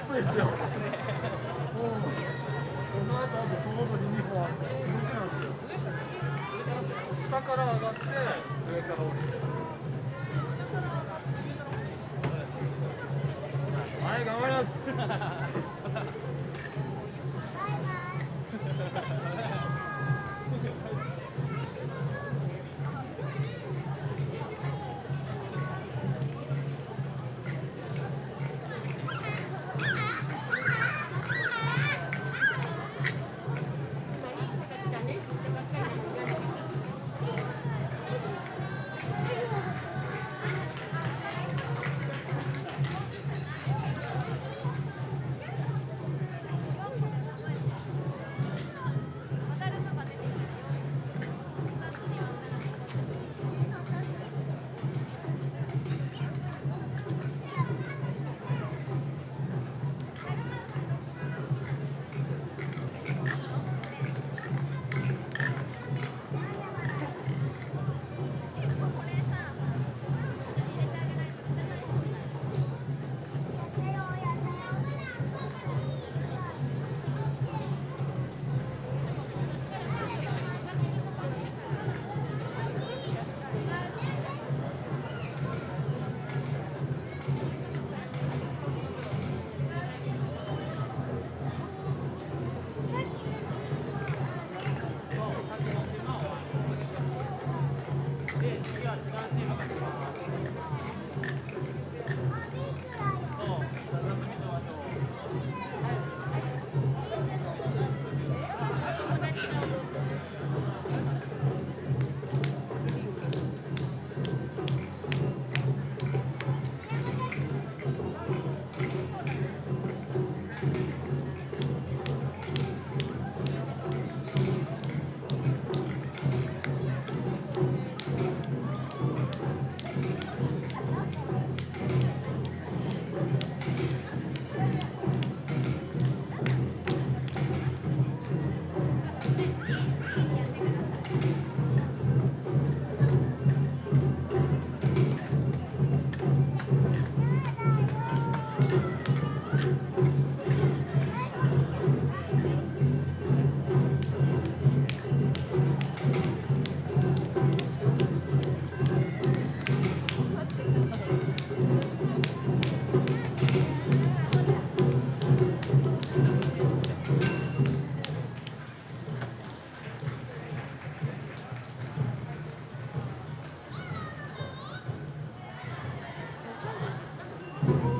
暑いですよ。うん。この後あとその後に2本あってすごくなんですよ。下から上がって上から降りて。はい頑